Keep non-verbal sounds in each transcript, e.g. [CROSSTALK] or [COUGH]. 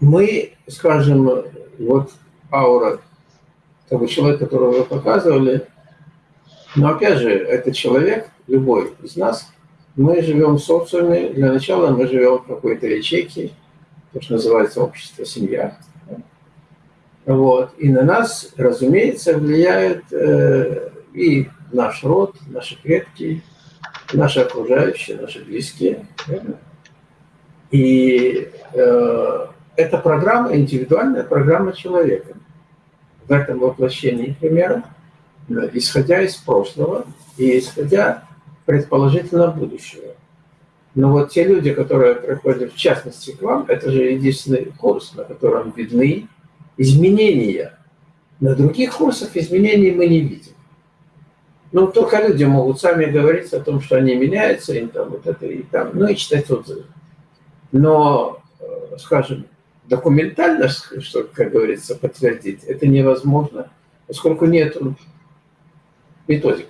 мы, скажем, вот аура того человека, которого вы показывали, но опять же, это человек, любой из нас, мы живем в социуме, для начала мы живем в какой-то ячейке, то, что называется общество, семья. Вот. И на нас, разумеется, влияет э, и наш род, наши предки, наши окружающие, наши близкие. И э, это программа, индивидуальная программа человека. В этом воплощении примера, исходя из прошлого и исходя предположительно будущего. Но вот те люди, которые приходят в частности к вам, это же единственный курс, на котором видны изменения. На других курсах изменений мы не видим. Ну, только люди могут сами говорить о том, что они меняются, и там вот это, и там, ну, и читать отзывы. Но, э, скажем, документально, что, как говорится, подтвердить, это невозможно, поскольку нет методик.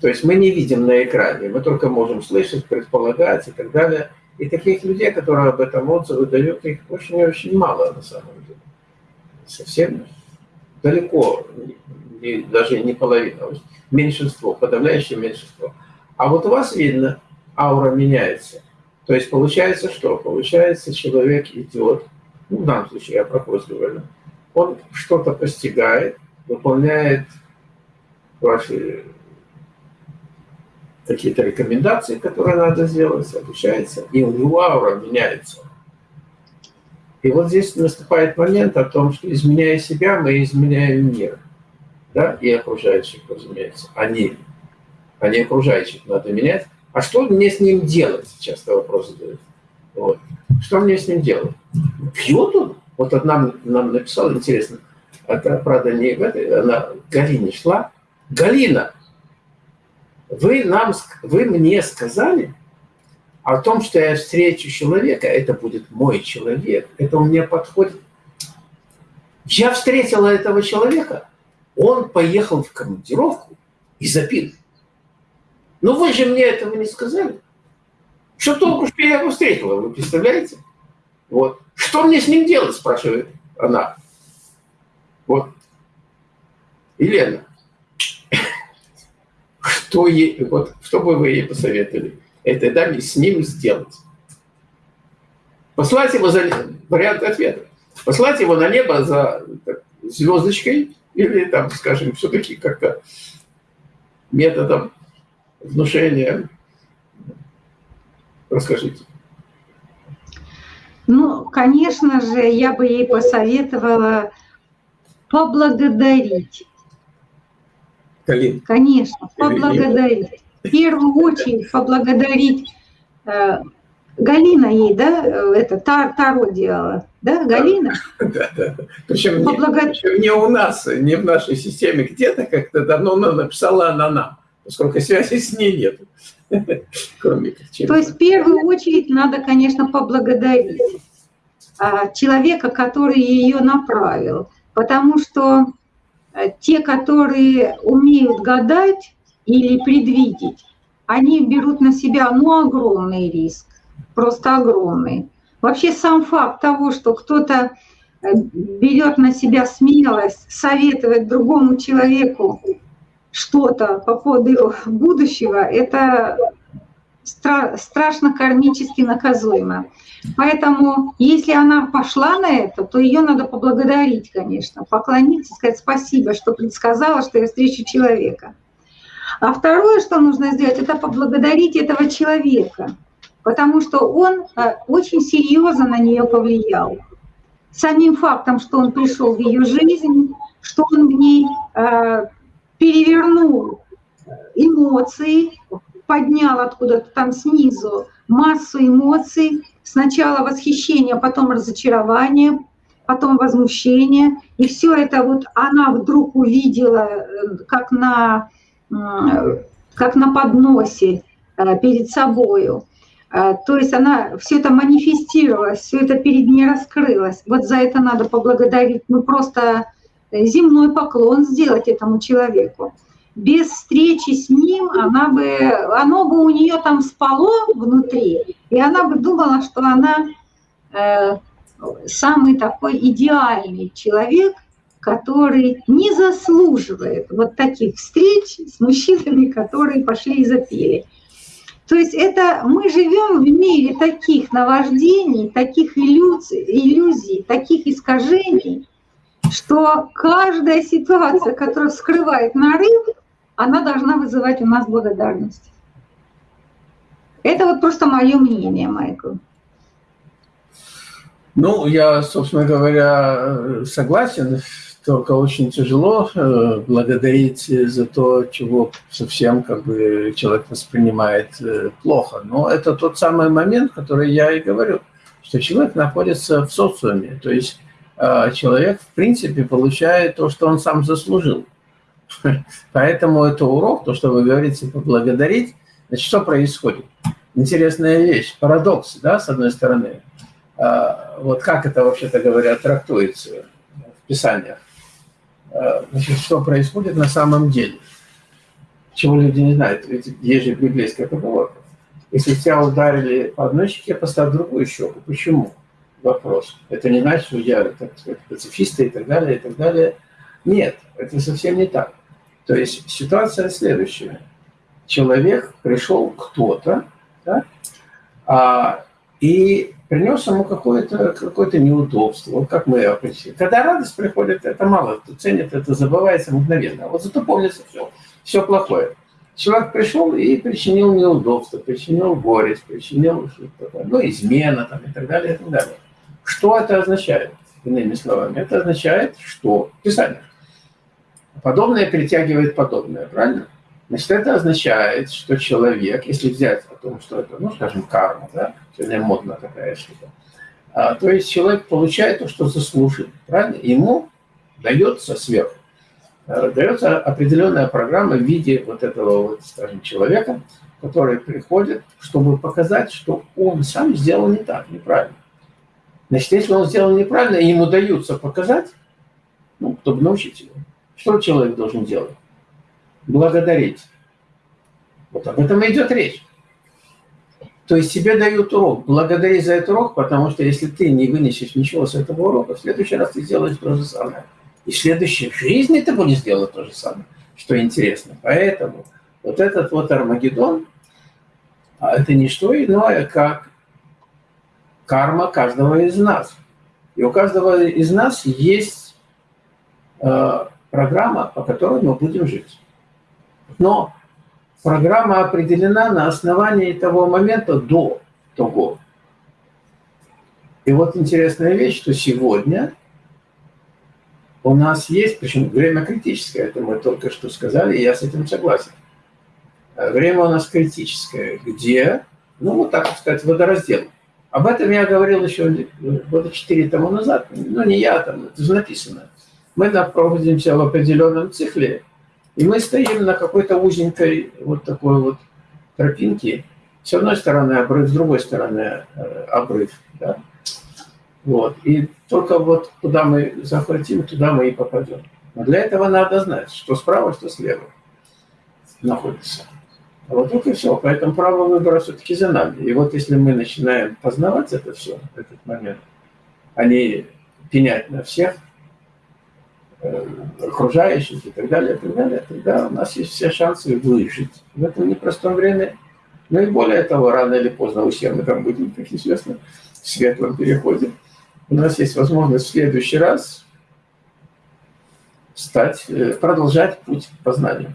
То есть мы не видим на экране, мы только можем слышать, предполагать и так далее. И таких людей, которые об этом отзывы дают, их очень и очень мало на самом деле. Совсем далеко, не, даже не половина, меньшинство, подавляющее меньшинство. А вот у вас видно, аура меняется. То есть получается что? Получается, человек идет, ну, в данном случае я про хвост говорю, он что-то постигает, выполняет ваши какие-то рекомендации, которые надо сделать, обучается, и у него аура меняется. И вот здесь наступает момент о том, что изменяя себя, мы изменяем мир. Да? И окружающих, разумеется. Они, они окружающих надо менять. А что мне с ним делать? Часто вопрос задают. Вот. Что мне с ним делать? Он? Вот одна нам написала, интересно, это, правда, не в этой, она Галине шла. Галина, вы, нам, вы мне сказали о том, что я встречу человека, это будет мой человек, это у меня подходит. Я встретила этого человека, он поехал в командировку и запил. Но вы же мне этого не сказали. Что толку, что я его встретила, вы представляете? Вот. Что мне с ним делать, спрашивает она. Вот. Елена, [LAUGHS] что, ей, вот, что бы вы ей посоветовали этой даме с ним сделать? Послать его за вариант ответа. Послать его на небо за так, звездочкой или там, скажем, все-таки как-то методом внушения. Расскажите. Ну, конечно же, я бы ей посоветовала поблагодарить Калин. Конечно, поблагодарить. В первую очередь поблагодарить э, Галина ей, да, это Тар, Таро делала, да, Галина? [LAUGHS] Да, да. Причем, Поблага... не, причем не у нас, не в нашей системе, где-то как-то давно она написала она нам, поскольку связи с ней нет. Кроме как То есть в первую очередь надо, конечно, поблагодарить а, человека, который ее направил, потому что Э, те, которые умеют гадать или предвидеть, они берут на себя ну, огромный риск, просто огромный. Вообще сам факт того, что кто-то э, берет на себя смелость советовать другому человеку что-то по поводу его будущего, это стра страшно кармически наказуемо. Поэтому, если она пошла на это, то ее надо поблагодарить, конечно, поклониться, сказать спасибо, что предсказала, что я встречу человека. А второе, что нужно сделать, это поблагодарить этого человека, потому что он э, очень серьезно на нее повлиял. Самим фактом, что он пришел в ее жизнь, что он в ней э, перевернул эмоции, поднял откуда-то там снизу массу эмоций, сначала восхищение, потом разочарование, потом возмущение. И все это вот она вдруг увидела, э, как на, как на подносе э, перед собою. Э, то есть она все это манифестировалось, все это перед ней раскрылось. Вот за это надо поблагодарить. Ну просто земной поклон сделать этому человеку без встречи с ним она бы, оно бы у нее там спало внутри, и она бы думала, что она э, самый такой идеальный человек, который не заслуживает вот таких встреч с мужчинами, которые пошли и запели. То есть это мы живем в мире таких наваждений, таких иллюзий, иллюзий, таких искажений, что каждая ситуация, которая скрывает нарыв, она должна вызывать у нас благодарность. Это вот просто мое мнение, Майкл. Ну, я, собственно говоря, согласен, только очень тяжело э, благодарить за то, чего совсем как бы человек воспринимает э, плохо. Но это тот самый момент, который я и говорю, что человек находится в социуме, то есть человек, в принципе, получает то, что он сам заслужил. [LAUGHS] Поэтому это урок, то, что вы говорите, поблагодарить. Значит, что происходит? Интересная вещь, парадокс, да, с одной стороны. А, вот как это, вообще-то говоря, трактуется в Писаниях. А, значит, что происходит на самом деле. Чего люди не знают. Ведь есть же библейская поговорка. Если тебя ударили по одной щеке, поставь другую щеку. Почему? Вопрос. Это не значит, что я, так сказать, пацифисты и так далее, и так далее. Нет, это совсем не так. То есть ситуация следующая. Человек пришел кто-то, да, а, и принес ему какое-то какое неудобство, вот как мы определили. Когда радость приходит, это мало кто ценит, это забывается мгновенно. Вот зато помнится все, все плохое. Человек пришел и причинил неудобство, причинил горесть, причинил ну, измена там, и так далее, и так далее. Что это означает, иными словами? Это означает, что Писание. Подобное притягивает подобное, правильно? Значит, это означает, что человек, если взять о том, что это, ну, скажем, карма, да, сегодня модно такая штука, а, то есть человек получает то, что заслужил, правильно? Ему дается сверху, а, дается определенная программа в виде вот этого, вот, скажем, человека, который приходит, чтобы показать, что он сам сделал не так, неправильно. Значит, если он сделал неправильно, и ему даются показать, ну, чтобы научить его, что человек должен делать? благодарить. Вот об этом и идет речь. То есть тебе дают урок. Благодари за этот урок, потому что если ты не вынесешь ничего с этого урока, в следующий раз ты сделаешь то же самое. И в следующей жизни ты будешь делать то же самое, что интересно. Поэтому вот этот вот Армагеддон, а это не что иное, как карма каждого из нас. И у каждого из нас есть э, программа, по которой мы будем жить. Но программа определена на основании того момента до того. И вот интересная вещь, что сегодня у нас есть, причем время критическое, это мы только что сказали, и я с этим согласен. Время у нас критическое, где, ну вот так сказать, водораздел. Об этом я говорил еще года четыре тому назад, ну не я там, это же написано. Мы находимся в определенном цикле, и мы стоим на какой-то узенькой вот такой вот тропинке. С одной стороны обрыв, с другой стороны э, обрыв. Да? Вот. И только вот куда мы захватим, туда мы и попадем. Но для этого надо знать, что справа, что слева находится. А вот и все. Поэтому право выбора все-таки за нами. И вот если мы начинаем познавать это все, этот момент, а не пенять на всех – Э, окружающих и так далее, и так далее, тогда у нас есть все шансы выжить в этом непростом время. Ну и более того, рано или поздно у всех мы там будем, как известно, в светлом переходе. У нас есть возможность в следующий раз стать, э, продолжать путь к познанию.